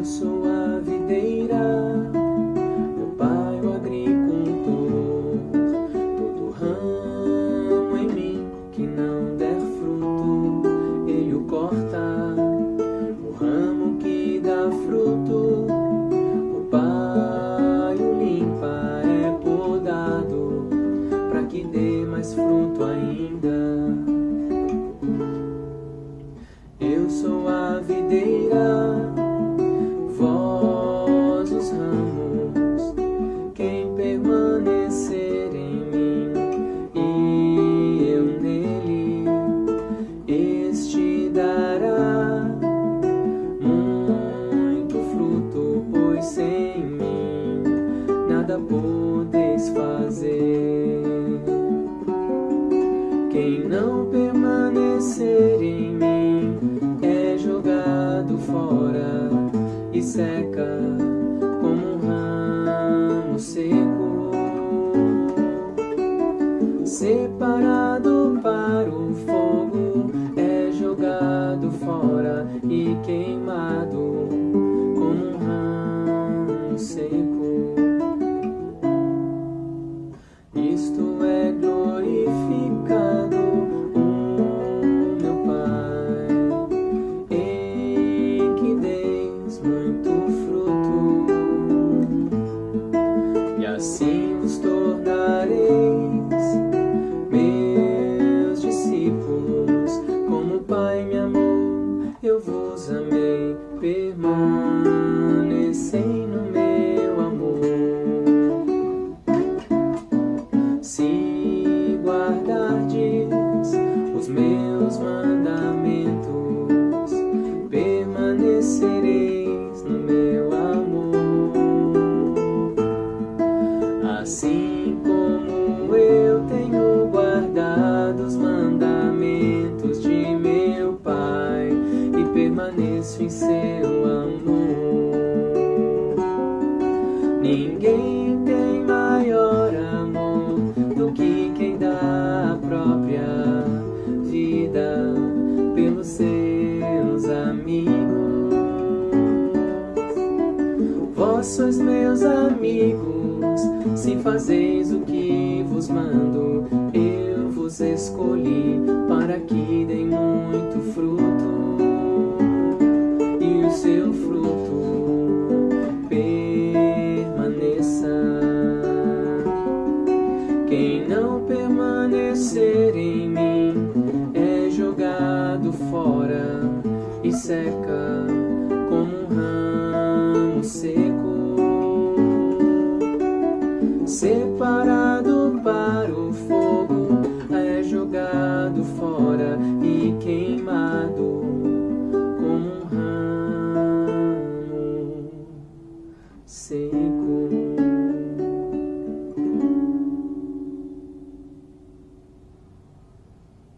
Eu sou quem permanecer em mim e eu nele, este dará muito fruto, pois sem mim nada podeis fazer. Quem não permanecer em mim é jogado fora e seca separado para o fogo, é jogado fora e queimado como um ramo seco. Isto é glorificado o meu Pai, em que deis muito fruto, e assim vos tornareis eu vos amei, permanecei no meu amor. Se guardardes os meus mandamentos, Ninguém tem maior amor do que quem dá a própria vida pelos seus amigos. Vós sois meus amigos, se fazeis o que vos mando, eu vos escolhi para que deem muito fruto, Quem não permanecer em mim é jogado fora e seca como um ramo seco, separado para